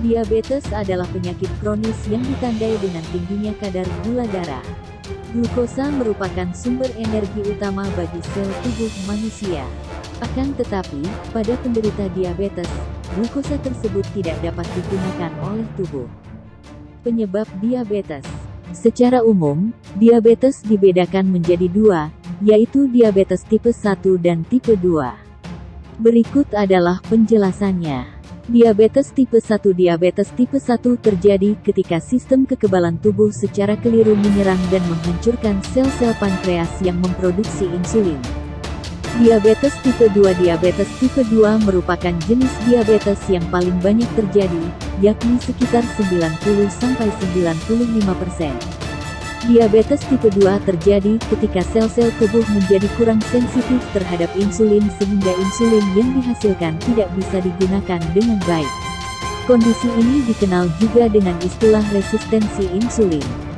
Diabetes adalah penyakit kronis yang ditandai dengan tingginya kadar gula darah. Glukosa merupakan sumber energi utama bagi sel tubuh manusia. Akan tetapi, pada penderita diabetes, glukosa tersebut tidak dapat digunakan oleh tubuh. Penyebab diabetes Secara umum, diabetes dibedakan menjadi dua, yaitu diabetes tipe 1 dan tipe 2. Berikut adalah penjelasannya. Diabetes tipe 1 Diabetes tipe 1 terjadi ketika sistem kekebalan tubuh secara keliru menyerang dan menghancurkan sel-sel pankreas yang memproduksi insulin. Diabetes tipe 2 Diabetes tipe 2 merupakan jenis diabetes yang paling banyak terjadi, yakni sekitar 90-95%. Diabetes tipe 2 terjadi ketika sel-sel tubuh menjadi kurang sensitif terhadap insulin sehingga insulin yang dihasilkan tidak bisa digunakan dengan baik. Kondisi ini dikenal juga dengan istilah resistensi insulin.